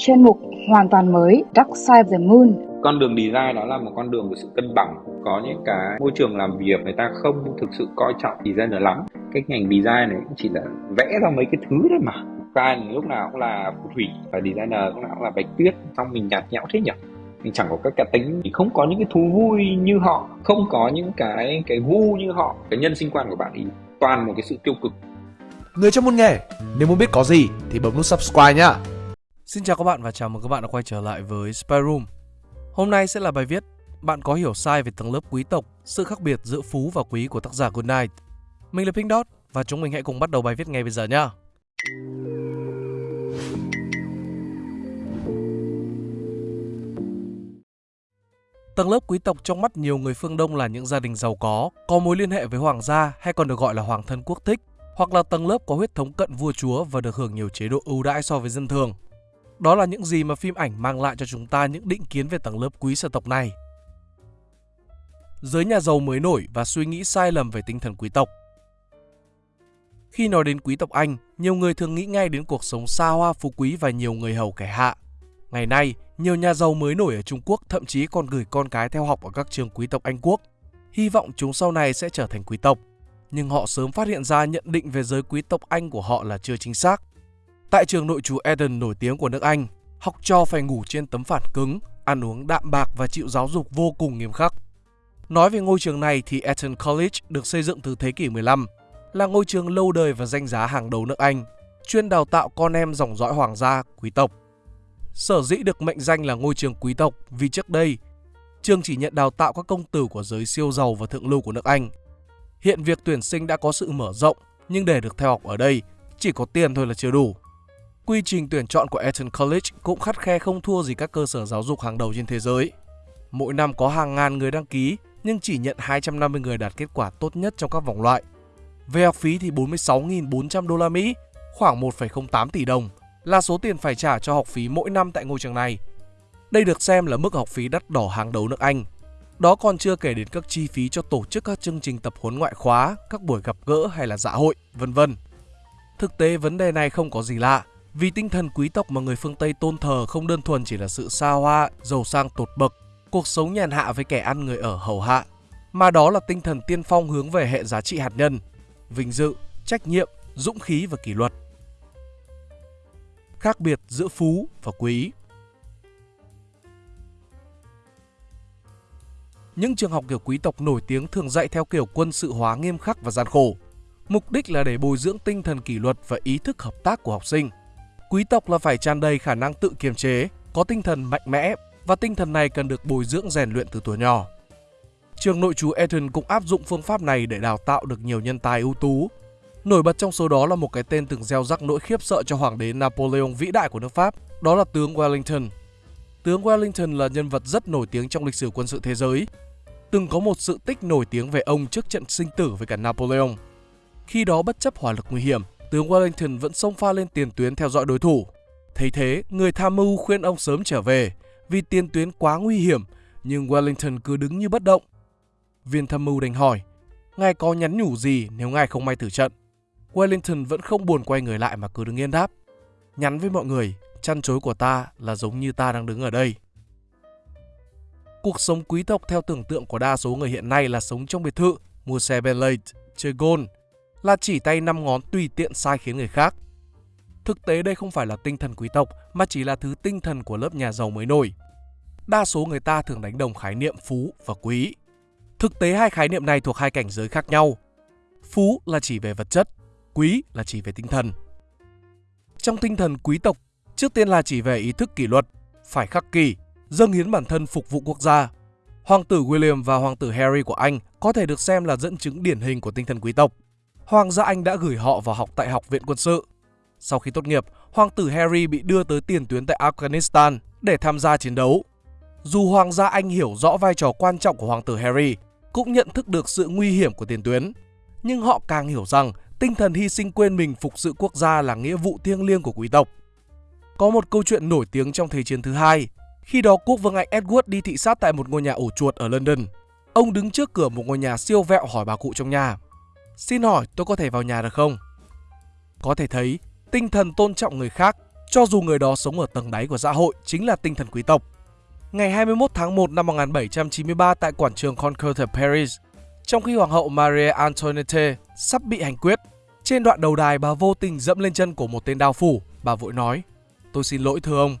chuyên mục hoàn toàn mới Dark Side of the Moon. Con đường design đó là một con đường của sự cân bằng. Có những cái môi trường làm việc người ta không thực sự coi trọng designer lắm. Cái ngành design này cũng chỉ là vẽ ra mấy cái thứ thôi mà. Client lúc nào cũng là phù thủy và designer lúc nào cũng là bạch tuyết. Xong mình nhạt nhẽo thế nhỉ? mình chẳng có các cá tính thì không có những cái thú vui như họ không có những cái cái gu như họ cái nhân sinh quan của bạn thì toàn một cái sự tiêu cực người trong môn nghề nếu muốn biết có gì thì bấm nút subscribe nhá Xin chào các bạn và chào mừng các bạn đã quay trở lại với Spy Room. Hôm nay sẽ là bài viết Bạn có hiểu sai về tầng lớp quý tộc, sự khác biệt giữa phú và quý của tác giả Goodnight. Mình là Pink Dot và chúng mình hãy cùng bắt đầu bài viết ngay bây giờ nhé. Tầng lớp quý tộc trong mắt nhiều người phương Đông là những gia đình giàu có, có mối liên hệ với hoàng gia hay còn được gọi là hoàng thân quốc thích, hoặc là tầng lớp có huyết thống cận vua chúa và được hưởng nhiều chế độ ưu đãi so với dân thường. Đó là những gì mà phim ảnh mang lại cho chúng ta những định kiến về tầng lớp quý sở tộc này. Giới nhà giàu mới nổi và suy nghĩ sai lầm về tinh thần quý tộc. Khi nói đến quý tộc Anh, nhiều người thường nghĩ ngay đến cuộc sống xa hoa phú quý và nhiều người hầu kẻ hạ. Ngày nay, nhiều nhà giàu mới nổi ở Trung Quốc thậm chí còn gửi con cái theo học ở các trường quý tộc Anh Quốc. Hy vọng chúng sau này sẽ trở thành quý tộc. Nhưng họ sớm phát hiện ra nhận định về giới quý tộc Anh của họ là chưa chính xác. Tại trường nội trú Eden nổi tiếng của nước Anh, học trò phải ngủ trên tấm phản cứng, ăn uống đạm bạc và chịu giáo dục vô cùng nghiêm khắc. Nói về ngôi trường này thì Eton College được xây dựng từ thế kỷ 15, là ngôi trường lâu đời và danh giá hàng đầu nước Anh, chuyên đào tạo con em dòng dõi hoàng gia, quý tộc. Sở dĩ được mệnh danh là ngôi trường quý tộc vì trước đây, trường chỉ nhận đào tạo các công tử của giới siêu giàu và thượng lưu của nước Anh. Hiện việc tuyển sinh đã có sự mở rộng, nhưng để được theo học ở đây, chỉ có tiền thôi là chưa đủ. Quy trình tuyển chọn của Eton College cũng khắt khe không thua gì các cơ sở giáo dục hàng đầu trên thế giới. Mỗi năm có hàng ngàn người đăng ký, nhưng chỉ nhận 250 người đạt kết quả tốt nhất trong các vòng loại. Về học phí thì 46.400 đô la Mỹ, khoảng 1,08 tỷ đồng, là số tiền phải trả cho học phí mỗi năm tại ngôi trường này. Đây được xem là mức học phí đắt đỏ hàng đầu nước Anh. Đó còn chưa kể đến các chi phí cho tổ chức các chương trình tập huấn ngoại khóa, các buổi gặp gỡ hay là dạ hội, vân vân. Thực tế vấn đề này không có gì lạ, vì tinh thần quý tộc mà người phương Tây tôn thờ không đơn thuần chỉ là sự xa hoa, giàu sang tột bậc, cuộc sống nhàn hạ với kẻ ăn người ở hầu hạ, mà đó là tinh thần tiên phong hướng về hệ giá trị hạt nhân, vinh dự, trách nhiệm, dũng khí và kỷ luật. Khác biệt giữa phú và quý Những trường học kiểu quý tộc nổi tiếng thường dạy theo kiểu quân sự hóa nghiêm khắc và gian khổ. Mục đích là để bồi dưỡng tinh thần kỷ luật và ý thức hợp tác của học sinh. Quý tộc là phải tràn đầy khả năng tự kiềm chế, có tinh thần mạnh mẽ và tinh thần này cần được bồi dưỡng rèn luyện từ tuổi nhỏ. Trường nội trú Eton cũng áp dụng phương pháp này để đào tạo được nhiều nhân tài ưu tú. Nổi bật trong số đó là một cái tên từng gieo rắc nỗi khiếp sợ cho hoàng đế Napoleon vĩ đại của nước Pháp, đó là tướng Wellington. Tướng Wellington là nhân vật rất nổi tiếng trong lịch sử quân sự thế giới. Từng có một sự tích nổi tiếng về ông trước trận sinh tử với cả Napoleon. Khi đó bất chấp hỏa lực nguy hiểm, tướng Wellington vẫn xông pha lên tiền tuyến theo dõi đối thủ. Thấy thế, người tham mưu khuyên ông sớm trở về vì tiền tuyến quá nguy hiểm, nhưng Wellington cứ đứng như bất động. Viên tham mưu đành hỏi, ngài có nhắn nhủ gì nếu ngài không may tử trận? Wellington vẫn không buồn quay người lại mà cứ đứng yên đáp. Nhắn với mọi người, chăn chối của ta là giống như ta đang đứng ở đây. Cuộc sống quý tộc theo tưởng tượng của đa số người hiện nay là sống trong biệt thự, mua xe Bentley, chơi golf, là chỉ tay năm ngón tùy tiện sai khiến người khác. Thực tế đây không phải là tinh thần quý tộc mà chỉ là thứ tinh thần của lớp nhà giàu mới nổi. Đa số người ta thường đánh đồng khái niệm phú và quý. Thực tế hai khái niệm này thuộc hai cảnh giới khác nhau. Phú là chỉ về vật chất, quý là chỉ về tinh thần. Trong tinh thần quý tộc, trước tiên là chỉ về ý thức kỷ luật, phải khắc kỷ, dâng hiến bản thân phục vụ quốc gia. Hoàng tử William và hoàng tử Harry của Anh có thể được xem là dẫn chứng điển hình của tinh thần quý tộc. Hoàng gia Anh đã gửi họ vào học tại Học viện Quân sự. Sau khi tốt nghiệp, Hoàng tử Harry bị đưa tới tiền tuyến tại Afghanistan để tham gia chiến đấu. Dù Hoàng gia Anh hiểu rõ vai trò quan trọng của Hoàng tử Harry, cũng nhận thức được sự nguy hiểm của tiền tuyến, nhưng họ càng hiểu rằng tinh thần hy sinh quên mình phục sự quốc gia là nghĩa vụ thiêng liêng của quý tộc. Có một câu chuyện nổi tiếng trong Thế chiến thứ hai. Khi đó quốc vương Anh Edward đi thị sát tại một ngôi nhà ổ chuột ở London. Ông đứng trước cửa một ngôi nhà siêu vẹo hỏi bà cụ trong nhà. Xin hỏi tôi có thể vào nhà được không? Có thể thấy, tinh thần tôn trọng người khác, cho dù người đó sống ở tầng đáy của xã hội chính là tinh thần quý tộc. Ngày 21 tháng 1 năm 1793 tại quảng trường Concorde Paris, trong khi Hoàng hậu Marie Antoinette sắp bị hành quyết, trên đoạn đầu đài bà vô tình dẫm lên chân của một tên đao phủ, bà vội nói, tôi xin lỗi thưa ông.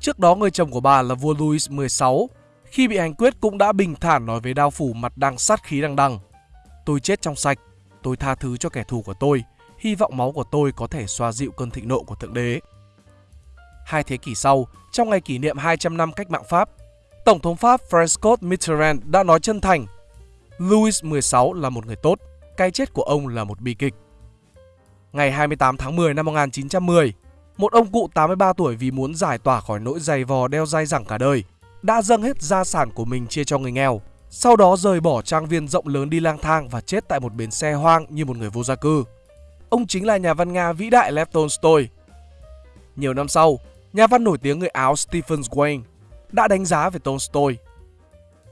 Trước đó người chồng của bà là vua Louis XVI, khi bị hành quyết cũng đã bình thản nói với đao phủ mặt đang sát khí đằng đằng. Tôi chết trong sạch, tôi tha thứ cho kẻ thù của tôi, hy vọng máu của tôi có thể xoa dịu cơn thịnh nộ của Thượng Đế. Hai thế kỷ sau, trong ngày kỷ niệm 200 năm cách mạng Pháp, Tổng thống Pháp Francois Mitterrand đã nói chân thành Louis XVI là một người tốt, cái chết của ông là một bi kịch. Ngày 28 tháng 10 năm 1910, một ông cụ 83 tuổi vì muốn giải tỏa khỏi nỗi dày vò đeo dai dẳng cả đời, đã dâng hết gia sản của mình chia cho người nghèo. Sau đó rời bỏ trang viên rộng lớn đi lang thang và chết tại một bến xe hoang như một người vô gia cư. Ông chính là nhà văn Nga vĩ đại Lev Tolstoy. Nhiều năm sau, nhà văn nổi tiếng người Áo Stephen Zweig đã đánh giá về Tolstoy.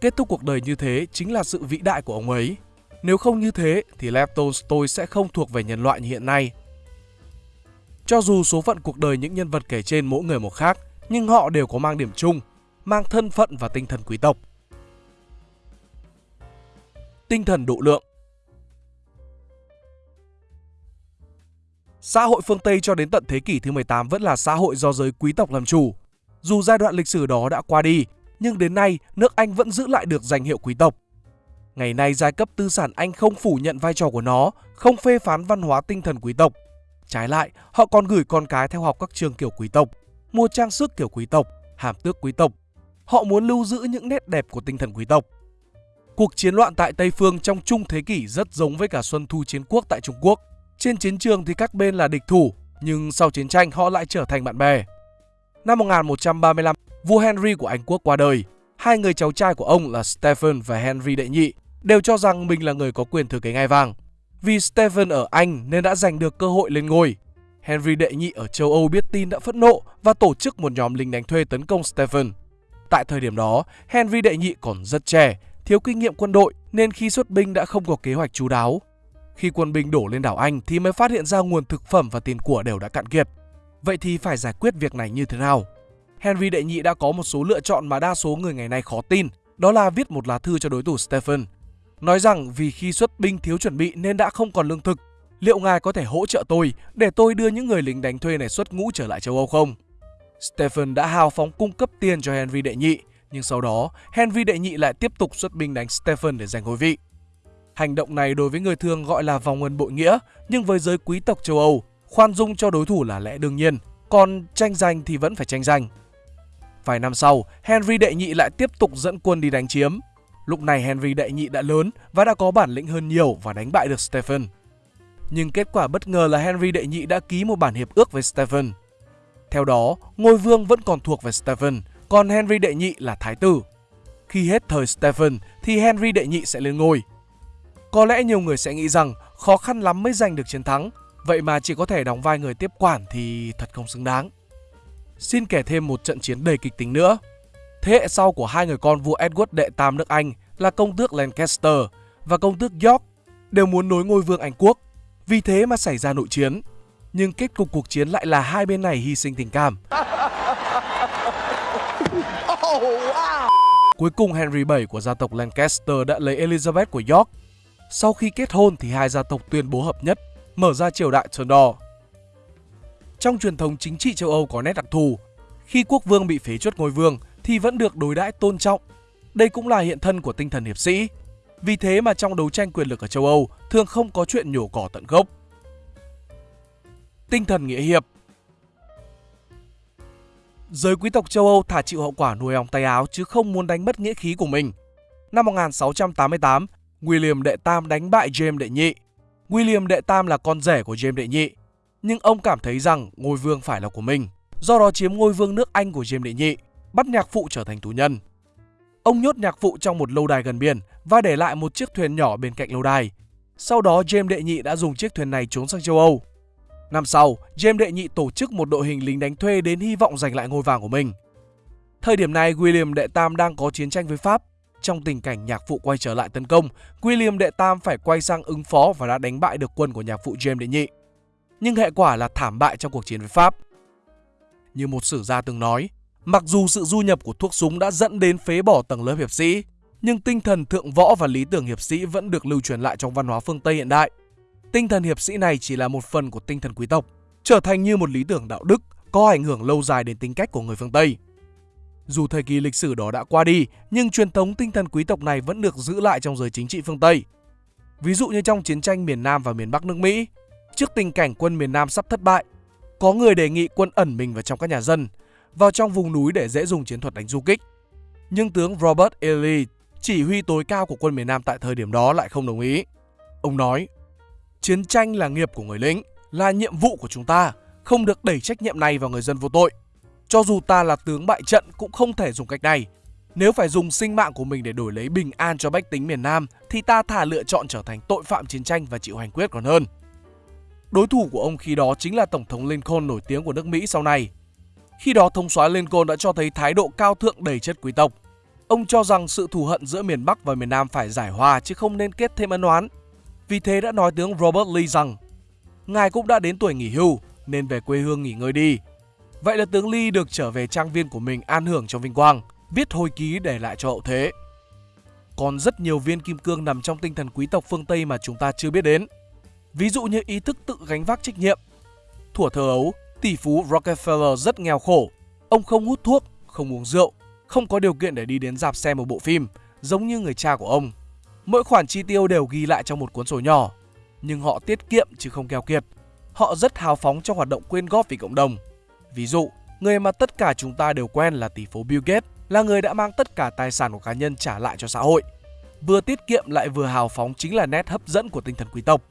Kết thúc cuộc đời như thế chính là sự vĩ đại của ông ấy. Nếu không như thế thì Lev Tolstoy sẽ không thuộc về nhân loại như hiện nay. Cho dù số phận cuộc đời những nhân vật kể trên mỗi người một khác, nhưng họ đều có mang điểm chung, mang thân phận và tinh thần quý tộc. Tinh thần độ lượng Xã hội phương Tây cho đến tận thế kỷ thứ 18 vẫn là xã hội do giới quý tộc làm chủ. Dù giai đoạn lịch sử đó đã qua đi, nhưng đến nay nước Anh vẫn giữ lại được danh hiệu quý tộc. Ngày nay giai cấp tư sản Anh không phủ nhận vai trò của nó, không phê phán văn hóa tinh thần quý tộc. Trái lại, họ còn gửi con cái theo học các trường kiểu quý tộc, mua trang sức kiểu quý tộc, hàm tước quý tộc. Họ muốn lưu giữ những nét đẹp của tinh thần quý tộc. Cuộc chiến loạn tại Tây Phương trong trung thế kỷ rất giống với cả Xuân Thu Chiến Quốc tại Trung Quốc. Trên chiến trường thì các bên là địch thủ, nhưng sau chiến tranh họ lại trở thành bạn bè. Năm 1135, vua Henry của Anh quốc qua đời. Hai người cháu trai của ông là Stephen và Henry đệ nhị đều cho rằng mình là người có quyền thừa kế ngai vàng. Vì Stephen ở Anh nên đã giành được cơ hội lên ngôi. Henry đệ nhị ở châu Âu biết tin đã phẫn nộ và tổ chức một nhóm lính đánh thuê tấn công Stephen. Tại thời điểm đó, Henry đệ nhị còn rất trẻ, thiếu kinh nghiệm quân đội nên khi xuất binh đã không có kế hoạch chú đáo. Khi quân binh đổ lên đảo Anh thì mới phát hiện ra nguồn thực phẩm và tiền của đều đã cạn kiệt. Vậy thì phải giải quyết việc này như thế nào? Henry đệ nhị đã có một số lựa chọn mà đa số người ngày nay khó tin, đó là viết một lá thư cho đối thủ Stephen. Nói rằng vì khi xuất binh thiếu chuẩn bị nên đã không còn lương thực, liệu ngài có thể hỗ trợ tôi để tôi đưa những người lính đánh thuê này xuất ngũ trở lại châu Âu không? Stephen đã hào phóng cung cấp tiền cho Henry đệ nhị, nhưng sau đó Henry đệ nhị lại tiếp tục xuất binh đánh Stephen để giành ngôi vị. Hành động này đối với người thường gọi là vòng ân bội nghĩa, nhưng với giới quý tộc châu Âu, khoan dung cho đối thủ là lẽ đương nhiên, còn tranh giành thì vẫn phải tranh giành. Vài năm sau, Henry đệ nhị lại tiếp tục dẫn quân đi đánh chiếm. Lúc này Henry đệ nhị đã lớn và đã có bản lĩnh hơn nhiều và đánh bại được Stephen. Nhưng kết quả bất ngờ là Henry đệ nhị đã ký một bản hiệp ước với Stephen. Theo đó, ngôi vương vẫn còn thuộc về Stephen, còn Henry đệ nhị là thái tử. Khi hết thời Stephen thì Henry đệ nhị sẽ lên ngôi. Có lẽ nhiều người sẽ nghĩ rằng khó khăn lắm mới giành được chiến thắng, vậy mà chỉ có thể đóng vai người tiếp quản thì thật không xứng đáng. Xin kể thêm một trận chiến đầy kịch tính nữa. Thế hệ sau của hai người con vua Edward đệ tam nước Anh là công tước Lancaster và công tước York đều muốn nối ngôi vương Anh quốc. Vì thế mà xảy ra nội chiến. Nhưng kết cục cuộc chiến lại là hai bên này hy sinh tình cảm. À. Cuối cùng Henry VII của gia tộc Lancaster đã lấy Elizabeth của York. Sau khi kết hôn thì hai gia tộc tuyên bố hợp nhất, mở ra triều đại Tudor. Trong truyền thống chính trị châu Âu có nét đặc thù, khi quốc vương bị phế chuất ngôi vương thì vẫn được đối đãi tôn trọng. Đây cũng là hiện thân của tinh thần hiệp sĩ. Vì thế mà trong đấu tranh quyền lực ở châu Âu thường không có chuyện nhổ cỏ tận gốc. Tinh thần nghĩa hiệp Giới quý tộc châu Âu thả chịu hậu quả nuôi ong tay áo chứ không muốn đánh mất nghĩa khí của mình. Năm 1688, William đệ tam đánh bại James đệ nhị. William đệ tam là con rể của James đệ nhị, nhưng ông cảm thấy rằng ngôi vương phải là của mình, do đó chiếm ngôi vương nước Anh của James đệ nhị, bắt nhạc phụ trở thành tù nhân. Ông nhốt nhạc phụ trong một lâu đài gần biển và để lại một chiếc thuyền nhỏ bên cạnh lâu đài. Sau đó James đệ nhị đã dùng chiếc thuyền này trốn sang châu Âu. Năm sau, James đệ nhị tổ chức một đội hình lính đánh thuê đến hy vọng giành lại ngôi vàng của mình. Thời điểm này, William đệ tam đang có chiến tranh với Pháp. Trong tình cảnh nhạc phụ quay trở lại tấn công, William đệ tam phải quay sang ứng phó và đã đánh bại được quân của nhạc phụ James đệ nhị nhưng hệ quả là thảm bại trong cuộc chiến với Pháp. Như một sử gia từng nói, mặc dù sự du nhập của thuốc súng đã dẫn đến phế bỏ tầng lớp hiệp sĩ, nhưng tinh thần thượng võ và lý tưởng hiệp sĩ vẫn được lưu truyền lại trong văn hóa phương Tây hiện đại. Tinh thần hiệp sĩ này chỉ là một phần của tinh thần quý tộc, trở thành như một lý tưởng đạo đức có ảnh hưởng lâu dài đến tính cách của người phương Tây. Dù thời kỳ lịch sử đó đã qua đi, nhưng truyền thống tinh thần quý tộc này vẫn được giữ lại trong giới chính trị phương Tây. Ví dụ như trong chiến tranh miền Nam và miền Bắc nước Mỹ, trước tình cảnh quân miền Nam sắp thất bại, có người đề nghị quân ẩn mình vào trong các nhà dân, vào trong vùng núi để dễ dùng chiến thuật đánh du kích. Nhưng tướng Robert E. Lee, chỉ huy tối cao của quân miền Nam tại thời điểm đó lại không đồng ý. Ông nói, chiến tranh là nghiệp của người lính, là nhiệm vụ của chúng ta, không được đẩy trách nhiệm này vào người dân vô tội. Cho dù ta là tướng bại trận cũng không thể dùng cách này. Nếu phải dùng sinh mạng của mình để đổi lấy bình an cho bách tính miền Nam thì ta thả lựa chọn trở thành tội phạm chiến tranh và chịu hành quyết còn hơn. Đối thủ của ông khi đó chính là Tổng thống Lincoln nổi tiếng của nước Mỹ sau này. Khi đó thông soái Lincoln đã cho thấy thái độ cao thượng đầy chất quý tộc. Ông cho rằng sự thù hận giữa miền Bắc và miền Nam phải giải hòa chứ không nên kết thêm ân oán. Vì thế đã nói tướng Robert Lee rằng Ngài cũng đã đến tuổi nghỉ hưu nên về quê hương nghỉ ngơi đi. Vậy là tướng Lee được trở về trang viên của mình an hưởng trong vinh quang, viết hồi ký để lại cho hậu thế. Còn rất nhiều viên kim cương nằm trong tinh thần quý tộc phương Tây mà chúng ta chưa biết đến. Ví dụ như ý thức tự gánh vác trách nhiệm. thủa thơ ấu, tỷ phú Rockefeller rất nghèo khổ. Ông không hút thuốc, không uống rượu, không có điều kiện để đi đến dạp xem một bộ phim, giống như người cha của ông. Mỗi khoản chi tiêu đều ghi lại trong một cuốn sổ nhỏ, nhưng họ tiết kiệm chứ không keo kiệt. Họ rất hào phóng trong hoạt động quyên góp vì cộng đồng. Ví dụ, người mà tất cả chúng ta đều quen là tỷ phú Bill Gates là người đã mang tất cả tài sản của cá nhân trả lại cho xã hội. Vừa tiết kiệm lại vừa hào phóng chính là nét hấp dẫn của tinh thần quý tộc.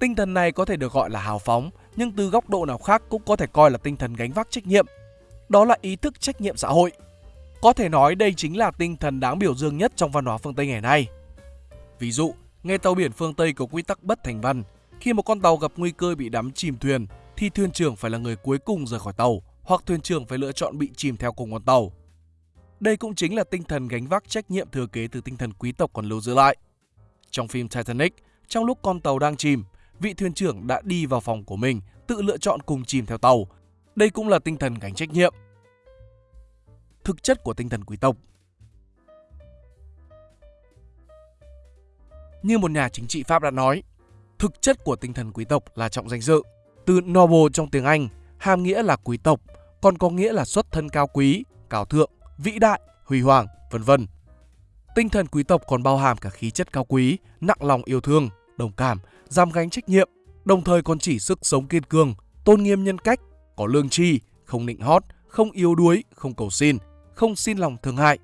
Tinh thần này có thể được gọi là hào phóng, nhưng từ góc độ nào khác cũng có thể coi là tinh thần gánh vác trách nhiệm. Đó là ý thức trách nhiệm xã hội. Có thể nói đây chính là tinh thần đáng biểu dương nhất trong văn hóa phương Tây ngày nay. Ví dụ, nghe tàu biển phương Tây có quy tắc bất thành văn, khi một con tàu gặp nguy cơ bị đắm chìm thuyền thì thuyền trưởng phải là người cuối cùng rời khỏi tàu hoặc thuyền trưởng phải lựa chọn bị chìm theo cùng con tàu. Đây cũng chính là tinh thần gánh vác trách nhiệm thừa kế từ tinh thần quý tộc còn lưu giữ lại. Trong phim Titanic, trong lúc con tàu đang chìm, vị thuyền trưởng đã đi vào phòng của mình, tự lựa chọn cùng chìm theo tàu. Đây cũng là tinh thần gánh trách nhiệm. Thực chất của tinh thần quý tộc Như một nhà chính trị Pháp đã nói, thực chất của tinh thần quý tộc là trọng danh dự. Từ noble trong tiếng Anh, hàm nghĩa là quý tộc, còn có nghĩa là xuất thân cao quý, cao thượng, vĩ đại, huy hoàng, vân vân. Tinh thần quý tộc còn bao hàm cả khí chất cao quý, nặng lòng yêu thương, đồng cảm, dám gánh trách nhiệm, đồng thời còn chỉ sức sống kiên cường, tôn nghiêm nhân cách, có lương tri, không nịnh hót, không yếu đuối, không cầu xin, không xin lòng thương hại.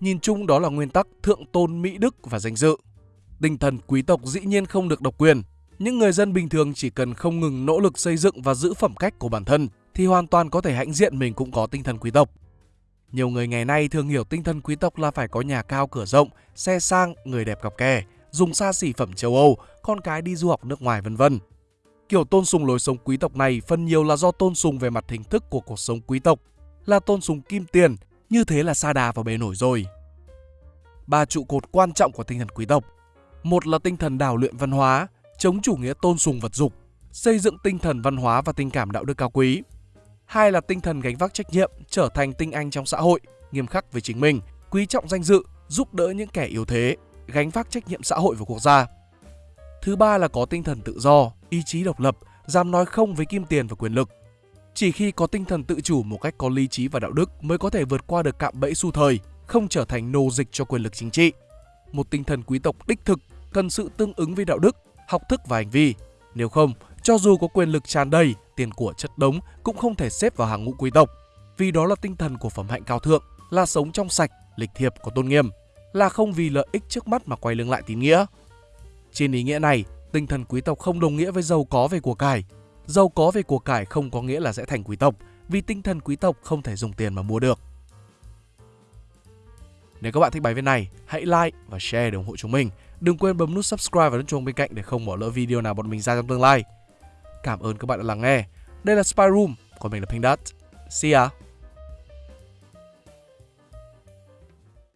Nhìn chung đó là nguyên tắc thượng tôn mỹ đức và danh dự. Tinh thần quý tộc dĩ nhiên không được độc quyền. Những người dân bình thường chỉ cần không ngừng nỗ lực xây dựng và giữ phẩm cách của bản thân thì hoàn toàn có thể hãnh diện mình cũng có tinh thần quý tộc. Nhiều người ngày nay thường hiểu tinh thần quý tộc là phải có nhà cao cửa rộng, xe sang, người đẹp cặp kè, dùng xa xỉ phẩm châu Âu, con cái đi du học nước ngoài vân vân. Kiểu tôn sùng lối sống quý tộc này phần nhiều là do tôn sùng về mặt hình thức của cuộc sống quý tộc, là tôn sùng kim tiền, như thế là xa đà vào bề nổi rồi. Ba trụ cột quan trọng của tinh thần quý tộc một là tinh thần đào luyện văn hóa, chống chủ nghĩa tôn sùng vật dục, xây dựng tinh thần văn hóa và tình cảm đạo đức cao quý. Hai là tinh thần gánh vác trách nhiệm, trở thành tinh anh trong xã hội, nghiêm khắc với chính mình, quý trọng danh dự, giúp đỡ những kẻ yếu thế, gánh vác trách nhiệm xã hội và quốc gia. Thứ ba là có tinh thần tự do, ý chí độc lập, dám nói không với kim tiền và quyền lực. Chỉ khi có tinh thần tự chủ một cách có lý trí và đạo đức mới có thể vượt qua được cạm bẫy xu thời, không trở thành nô dịch cho quyền lực chính trị. Một tinh thần quý tộc đích thực cần sự tương ứng với đạo đức, học thức và hành vi. Nếu không, cho dù có quyền lực tràn đầy, tiền của chất đống cũng không thể xếp vào hàng ngũ quý tộc. Vì đó là tinh thần của phẩm hạnh cao thượng, là sống trong sạch, lịch thiệp có tôn nghiêm, là không vì lợi ích trước mắt mà quay lưng lại tín nghĩa. Trên ý nghĩa này, tinh thần quý tộc không đồng nghĩa với giàu có về của cải. Giàu có về của cải không có nghĩa là sẽ thành quý tộc, vì tinh thần quý tộc không thể dùng tiền mà mua được. Nếu các bạn thích bài viết này, hãy like và share để ủng hộ chúng mình. Đừng quên bấm nút subscribe và nút chuông bên cạnh để không bỏ lỡ video nào bọn mình ra trong tương lai. Cảm ơn các bạn đã lắng nghe. Đây là Spy Room, còn mình là Pink Dot. See ya!